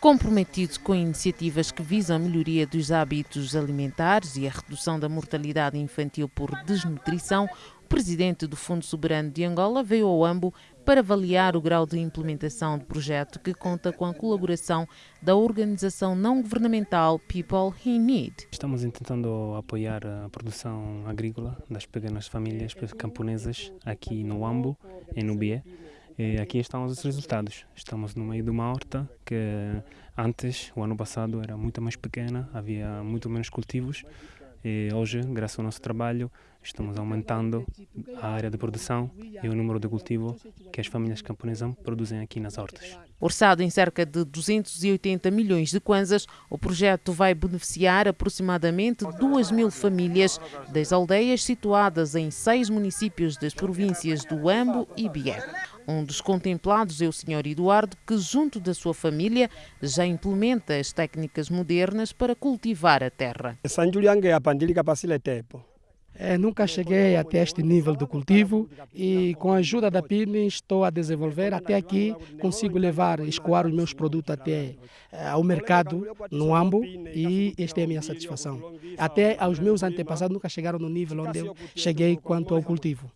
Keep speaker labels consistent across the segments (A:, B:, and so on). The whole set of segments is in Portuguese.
A: Comprometido com iniciativas que visam a melhoria dos hábitos alimentares e a redução da mortalidade infantil por desnutrição, o presidente do Fundo Soberano de Angola veio ao AMBO para avaliar o grau de implementação do projeto que conta com a colaboração da organização não governamental People in Need.
B: Estamos tentando apoiar a produção agrícola das pequenas famílias camponesas aqui no Ambo, em Nubié. E aqui estão os resultados. Estamos no meio de uma horta que antes, o ano passado, era muito mais pequena, havia muito menos cultivos. E hoje, graças ao nosso trabalho, estamos aumentando a área de produção e o número de cultivo que as famílias camponesas produzem aqui nas hortas.
A: Orçado em cerca de 280 milhões de kwanzas, o projeto vai beneficiar aproximadamente 2 mil famílias das aldeias situadas em seis municípios das províncias do Ambo e Bié. Um dos contemplados é o Sr. Eduardo, que, junto da sua família, já implementa as técnicas modernas para cultivar a terra.
C: É, nunca cheguei até este nível de cultivo e com a ajuda da PIN estou a desenvolver. Até aqui consigo levar, escoar os meus produtos até é, ao mercado no AMBO e esta é a minha satisfação. Até aos meus antepassados nunca chegaram no nível onde eu cheguei quanto ao cultivo.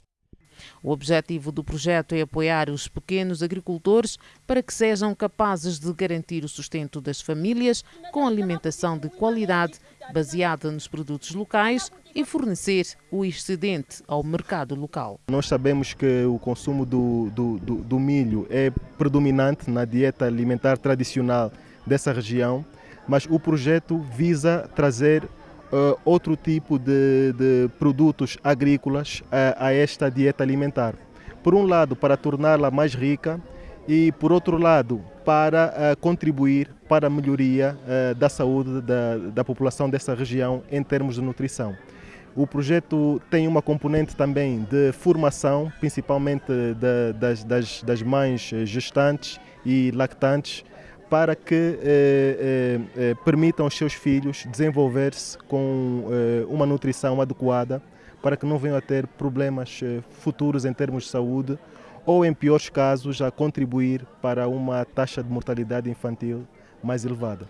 A: O objetivo do projeto é apoiar os pequenos agricultores para que sejam capazes de garantir o sustento das famílias com alimentação de qualidade baseada nos produtos locais e fornecer o excedente ao mercado local.
D: Nós sabemos que o consumo do, do, do, do milho é predominante na dieta alimentar tradicional dessa região, mas o projeto visa trazer uh, outro tipo de, de produtos agrícolas a, a, esta dieta alimentar. Por um lado, para torná-la mais rica e, por outro lado, para uh, contribuir para a melhoria uh, da saúde da, da população dessa região em termos de nutrição. O projeto tem uma componente também de formação, principalmente de, das, das, das mães gestantes e lactantes, para que eh, eh, eh, permitam aos seus filhos desenvolver-se com eh, uma nutrição adequada, para que não venham a ter problemas eh, futuros em termos de saúde ou, em piores casos, a contribuir para uma taxa de mortalidade infantil mais elevada.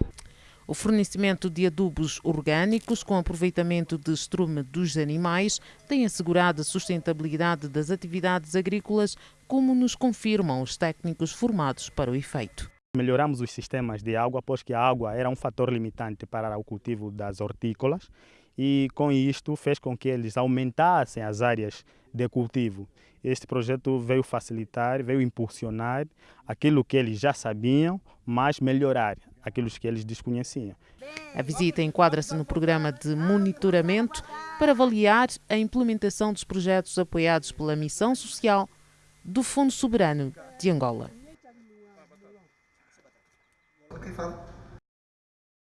A: O fornecimento de adubos orgânicos com aproveitamento de estrume dos animais tem assegurado a sustentabilidade das atividades agrícolas, como nos confirmam os técnicos formados para o efeito.
E: Melhoramos os sistemas de água, pois que a água era um fator limitante para o cultivo das hortícolas e com isto fez com que eles aumentassem as áreas de cultivo. Este projeto veio facilitar, veio impulsionar aquilo que eles já sabiam, mas melhorar aquilo que eles desconheciam.
A: A visita enquadra-se no programa de monitoramento para avaliar a implementação dos projetos apoiados pela Missão Social do Fundo Soberano de Angola. falan.